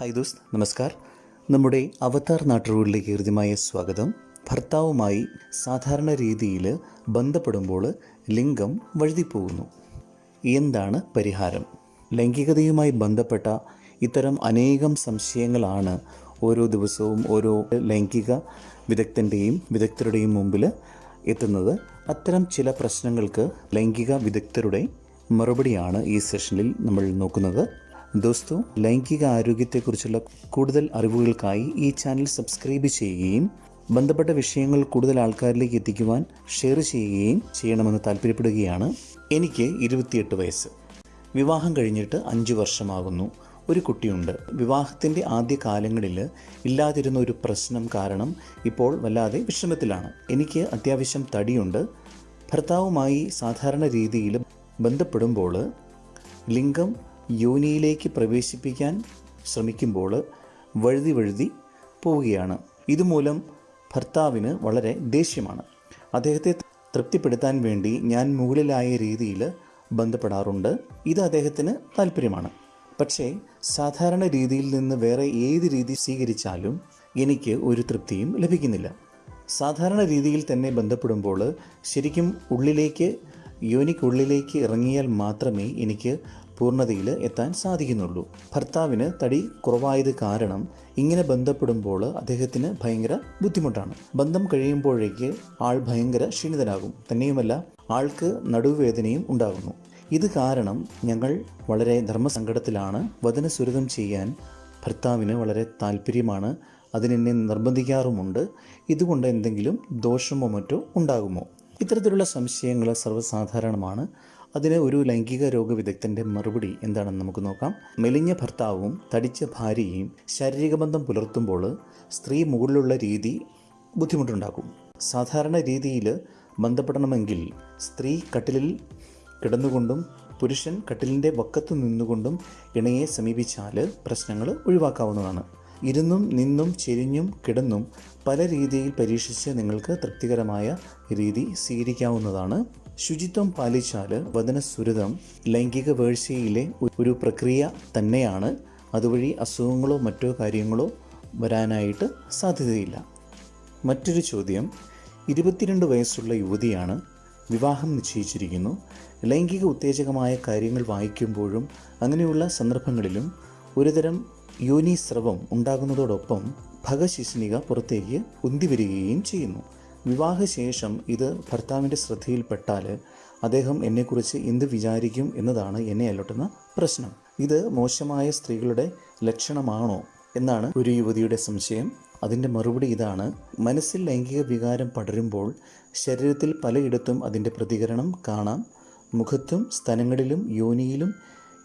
Hi those നമസ്കാർ. നമ്മുടെ അവതാർ നാട്ടുകളിലേക്ക് ഹൃദ്യമായ സ്വാഗതം. ഭർത്താവുമായി സാധാരണ രീതിയിൽ ബന്ധപ്പെടുമ്പോൾ ലിംഗം വഴുതിപ്പോകുന്നു. എന്താണ് പരിഹാരം? ലൈംഗികതയുമായി ബന്ധപ്പെട്ട ഇത്തരം അനേകം സംശയങ്ങളാണ് ഓരോ ദിവസവും ഓരോ ലൈംഗിക വിദഗ്ധന്റെയും വിദഗ്ധരുടെയും മുമ്പിൽ എത്തുന്നത്. അത്തരം ചില പ്രശ്നങ്ങൾക്ക് ലൈംഗിക വിദഗ്ധരുടെ മറുപടിയാണ് ഈ സെഷനിൽ നമ്മൾ നോക്കുന്നത്. ദോസ്തു ലൈംഗിക ആരോഗ്യത്തെക്കുറിച്ചുള്ള കൂടുതൽ അറിവുകൾക്കായി ഈ ചാനൽ സബ്സ്ക്രൈബ് ചെയ്യുകയും ബന്ധപ്പെട്ട വിഷയങ്ങൾ കൂടുതൽ ആൾക്കാരിലേക്ക് എത്തിക്കുവാൻ ഷെയർ ചെയ്യുകയും ചെയ്യണമെന്ന് താല്പര്യപ്പെടുകയാണ് എനിക്ക് ഇരുപത്തിയെട്ട് വയസ്സ്. വിവാഹം കഴിഞ്ഞിട്ട് അഞ്ച് വർഷമാകുന്നു. ഒരു കുട്ടിയുണ്ട്. വിവാഹത്തിന്റെ ആദ്യ കാലങ്ങളിൽ ഇല്ലാതിരുന്ന ഒരു പ്രശ്നം കാരണം ഇപ്പോൾ വല്ലാതെ വിഷമത്തിലാണ് എനിക്ക് അത്യാവശ്യം തടിയുണ്ട്. ഭർത്താവുമായി സാധാരണ രീതിയിൽ ബന്ധപ്പെടുമ്പോൾ ലിംഗം യോനിയിലേക്ക് പ്രവേശിപ്പിക്കാൻ ശ്രമിക്കുമ്പോൾ വഴുതി വഴുതി പോവുകയാണ്. ഇതുമൂലം ഭർത്താവിന് വളരെ ദേഷ്യമാണ്. അദ്ദേഹത്തെ തൃപ്തിപ്പെടുത്താൻ വേണ്ടി ഞാൻ മുകളിലായ രീതിയിൽ ബന്ധപ്പെടാറുണ്ട്. ഇത് അദ്ദേഹത്തിന് താല്പര്യമാണ് പക്ഷേ സാധാരണ രീതിയിൽ നിന്ന് വേറെ ഏത് രീതി സ്വീകരിച്ചാലും എനിക്ക് ഒരു തൃപ്തിയും ലഭിക്കുന്നില്ല. സാധാരണ രീതിയിൽ തന്നെ ബന്ധപ്പെടുമ്പോൾ ശരിക്കും ഉള്ളിലേക്ക് യോനിക്കുള്ളിലേക്ക് ഇറങ്ങിയാൽ മാത്രമേ എനിക്ക് പൂർണതയിൽ എത്താൻ സാധിക്കുന്നുള്ളൂ. ഭർത്താവിന് തടി കുറവായത് കാരണം ഇങ്ങനെ ബന്ധപ്പെടുമ്പോൾ അദ്ദേഹത്തിന് ഭയങ്കര ബുദ്ധിമുട്ടാണ്. ബന്ധം കഴിയുമ്പോഴേക്ക് ആൾ ഭയങ്കര ക്ഷീണിതനാകും. തന്നെയുമല്ല ആൾക്ക് നടുവേദനയും ഉണ്ടാകുന്നു. ഇത് കാരണം ഞങ്ങൾ വളരെ ധർമ്മസങ്കടത്തിലാണ്. വചനസുരതം ചെയ്യാൻ ഭർത്താവിന് വളരെ താല്പര്യമാണ് അതിനെന്നെ നിർബന്ധിക്കാറുമുണ്ട്. ഇതുകൊണ്ട് എന്തെങ്കിലും ദോഷമോ മറ്റോ ഉണ്ടാകുമോ? ഇത്തരത്തിലുള്ള സംശയങ്ങൾ സർവസാധാരണമാണ്. അതിന് ഒരു ലൈംഗിക രോഗ രോഗവിദഗ്ധന്റെ മറുപടി എന്താണെന്ന് നമുക്ക് നോക്കാം. മെലിഞ്ഞ ഭർത്താവും തടിച്ച ഭാര്യയും ശാരീരിക ബന്ധം പുലർത്തുമ്പോൾ സ്ത്രീ മുകളിലുള്ള രീതി ബുദ്ധിമുട്ടുണ്ടാക്കും. സാധാരണ രീതിയിൽ ബന്ധപ്പെടണമെങ്കിൽ സ്ത്രീ കട്ടിലിൽ കിടന്നുകൊണ്ടും പുരുഷൻ കട്ടിലിന്റെ വക്കത്തു നിന്നുകൊണ്ടും ഇണയെ സമീപിച്ചാൽ പ്രശ്നങ്ങൾ ഒഴിവാക്കാവുന്നതാണ്. ഇരുന്നും നിന്നും ചെരിഞ്ഞും കിടന്നും പല രീതിയിൽ പരീക്ഷിച്ച് നിങ്ങൾക്ക് തൃപ്തികരമായ രീതി സ്വീകരിക്കാവുന്നതാണ്. ശുചിത്വം പാലിച്ചാൽ വചനസുരതം ലൈംഗിക വേഴ്ചയിലെ ഒരു പ്രക്രിയ തന്നെയാണ്. അതുവഴി അസുഖങ്ങളോ മറ്റോ കാര്യങ്ങളോ വരാനായിട്ട് സാധ്യതയില്ല. മറ്റൊരു ചോദ്യം. ഇരുപത്തിരണ്ട് വയസ്സുള്ള യുവതിയാണ് വിവാഹം നിശ്ചയിച്ചിരിക്കുന്നു. ലൈംഗിക ഉത്തേജകമായ കാര്യങ്ങൾ വായിക്കുമ്പോഴും അങ്ങനെയുള്ള സന്ദർഭങ്ങളിലും ഒരുതരം യോനിസ്രവം ഉണ്ടാകുന്നതോടൊപ്പം ഭഗശിസ്നിക പുറത്തേക്ക് ഉന്തിവരികയും ചെയ്യുന്നു. വിവാഹശേഷം ഇത് ഭർത്താവിന്റെ ശ്രദ്ധയിൽപ്പെട്ടാൽ അദ്ദേഹം എന്നെക്കുറിച്ച് എന്ത് വിചാരിക്കും എന്നതാണ് എന്നെ അലട്ടുന്ന പ്രശ്നം. ഇത് മോശമായ സ്ത്രീകളുടെ ലക്ഷണമാണോ എന്നാണ് ഒരു യുവതിയുടെ സംശയം. അതിന്റെ മറുപടി ഇതാണ്. മനസ്സിൽ ലൈംഗിക വികാരം പടരുമ്പോൾ ശരീരത്തിൽ പലയിടത്തും അതിന്റെ പ്രതികരണം കാണാം. മുഖത്തും സ്ഥലങ്ങളിലും യോനിയിലും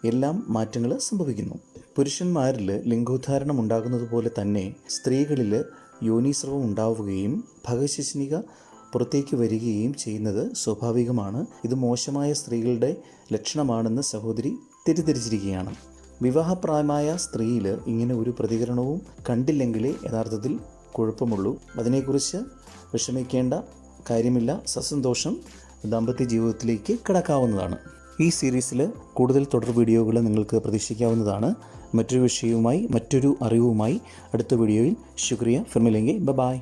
എല്ലാം മാറ്റങ്ങൾ സംഭവിക്കുന്നു. പുരുഷന്മാരിൽ ലിംഗോദ്ധാരണം ഉണ്ടാകുന്നത് പോലെ തന്നെ സ്ത്രീകളിൽ യോനീസ്രവം ഉണ്ടാവുകയും ഭഗശിഷ്ണിക പുറത്തേക്ക് വരികയും ചെയ്യുന്നത് സ്വാഭാവികമാണ്. ഇത് മോശമായ സ്ത്രീകളുടെ ലക്ഷണമാണെന്ന് സഹോദരി തെറ്റിദ്ധരിച്ചിരിക്കുകയാണ്. വിവാഹപ്രായമായ സ്ത്രീയിൽ ഇങ്ങനെ ഒരു പ്രതികരണവും കണ്ടില്ലെങ്കിലേ യഥാർത്ഥത്തിൽ കുഴപ്പമുള്ളൂ. അതിനെക്കുറിച്ച് വിഷമിക്കേണ്ട കാര്യമില്ല. സസന്തോഷം ദാമ്പത്യ ജീവിതത്തിലേക്ക് കടക്കാവുന്നതാണ്. ഈ സീരീസിൽ കൂടുതൽ തുടർ വീഡിയോകൾ നിങ്ങൾക്ക് പ്രതീക്ഷിക്കാവുന്നതാണ്. മറ്റൊരു വിഷയവുമായി മറ്റൊരു അറിവുമായി അടുത്ത വീഡിയോയിൽ. ശുക്രിയ. ഫിർമിലെങ്കിൽ ബ ബായ്